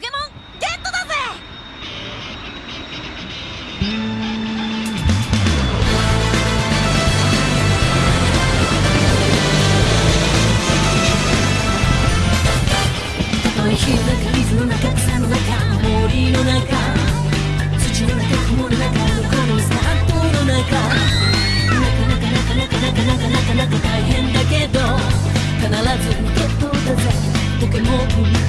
ケモンゲットだぜ！たとえ火の中水の中草の中森の中土の中雲の中このスタートの中。なかなかなかなかなかなかなかなか大変だけど必ずゲットだぜポケモン。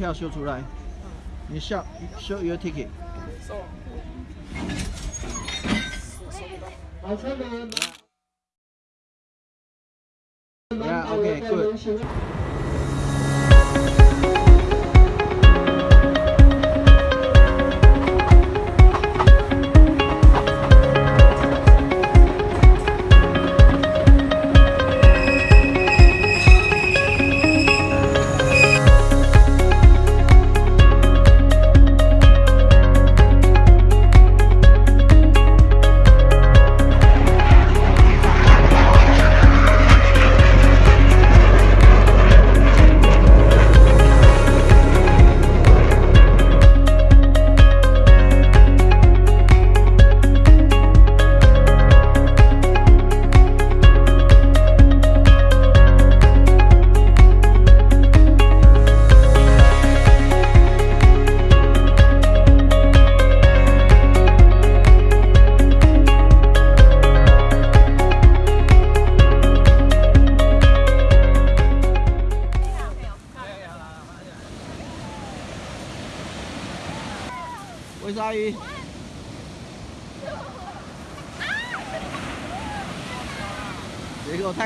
票修出来。你 show show your ticket。Yeah, okay, good.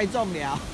太重了。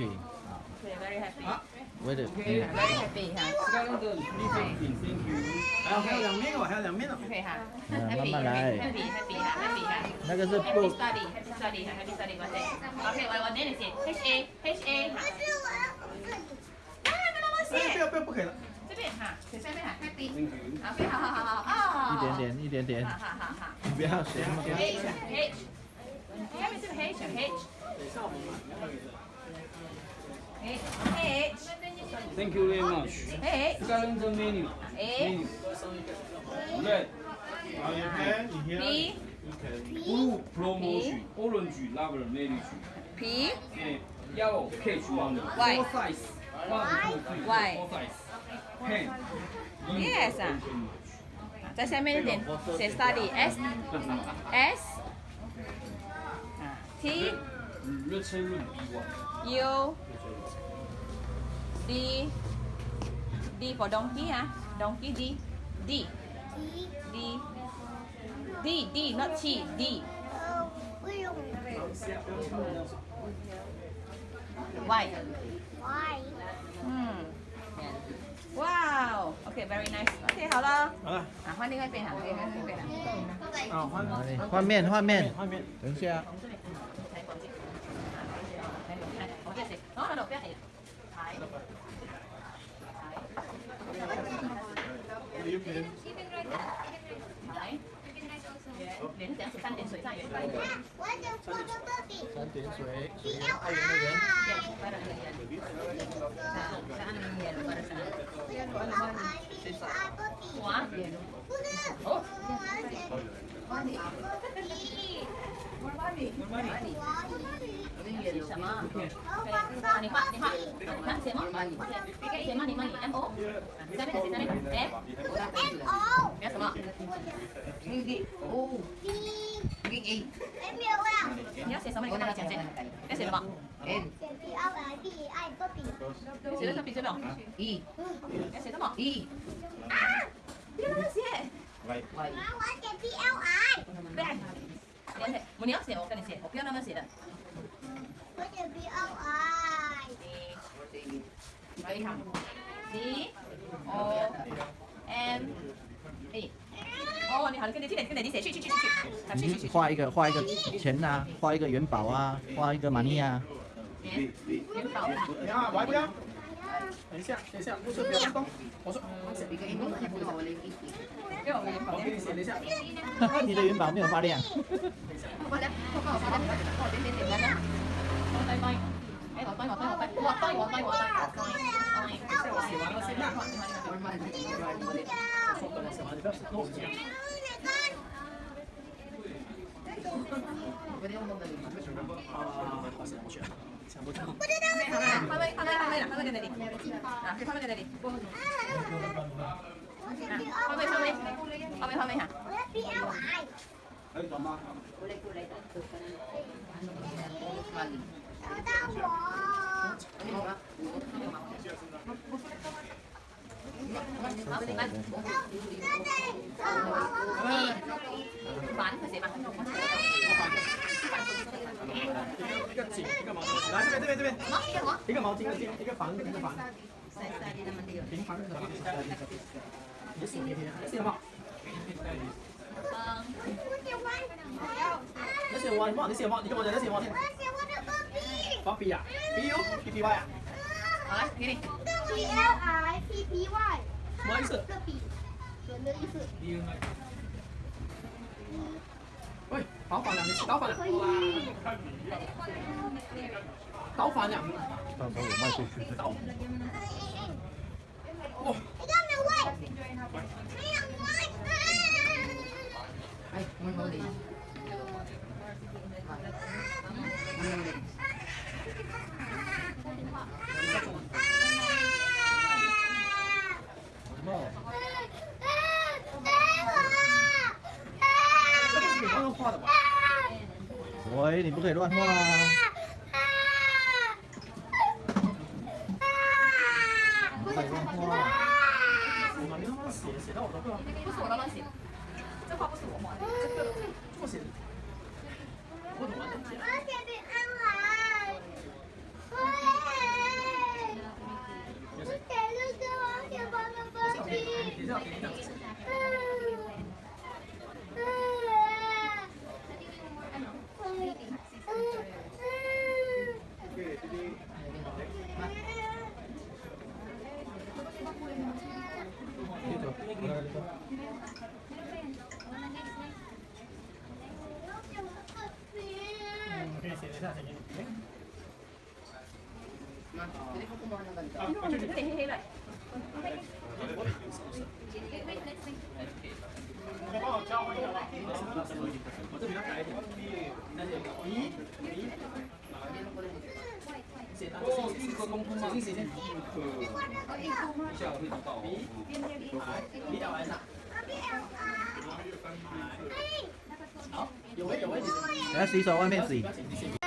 Very happy. Very happy. Wait a Very happy 哈。Sekarang ke reflecting, thank you. 还有还有两面哦，还有两面哦。OK 哈。嗯 Happy 慢慢来 happy happy 哈 happy 哈。那个是 Happy 不 study happy study 哈 happy study 我写。OK 我我念你写 H A H A 哈。可是我要这里。啊，不能我哎，不写。要不要，不可以了。这边哈，写下面哈 happy。OK 好好好好啊。一点。点一点点好，好好好。你不要写那么多。H H。下面是 H H。H H. Thank you very much. H. The menu. Menu. Red. Are you. Blue, promotion. Orange, rubber, menu. P. Yellow, cage, one. Four size. One, two, three, y. Four size. Pen. Yes. Tại sao mấy study S. S. T. U. D D for donkey 啊，donkey D D D D D not T D 呃，不用 Y why？嗯，哇哦，OK，very nice，OK，好了，好了。啊，换另外一边哈，另外一边啦。啊，换哪里换面换面，换面。等一下。 来，连讲三点水上圆，快点，我的我的 baby。三点水，B 水 L 爱媛的人。I。快点，上上面圆，快点上。B L I B I baby。哇，不是，我要写 B。是什么？我你画，你画，看写吗？写吗？你吗？你 M O，下面写下面 F，M O 你要什么？B M L L。你要写什么？你跟他讲先。要写什么？写 B L I B I baby。写的是笔记本。E，要写什么？E，啊，不要乱写。妈，我写 B L I。对，你要写，你要写，我跟你写，我不要那么写的。B L I。D，O M E。哦，你好，你跟你跟你跟你写去去去去去，画一个画一个钱啊，画一个元宝啊，画一个玛尼啊。元元宝。你看，我还不要。等一下，等一下，不是不要动。我说，给我元宝。给你写，等一下。你的元宝没有发亮。我要 B L I。还有什么？找到我。好，你嚟，反佢寫嘛，一个井，一个毛巾。来这边，这边，这边。一个毛巾，一个巾，一个房，一个房。平房的房。你写你写什么？我写完，你写什么？你写什么？你跟我讲，你写什么？我写我的 baby。芭比啊，B U P P Y 啊，好啦，你哋，B L I P P Y。什么意思？这笔，人的意思。喂，倒反了，你倒反了，可以。倒反了，到时候我卖出去。倒。哇，你看没有喂？没有喂。什么？这个是你刚刚画的吧？喂，你不可以乱画啊！不可以乱画。我妈，你他妈写写到我都会吗？不是我画的，这么写的。来洗手，外面洗。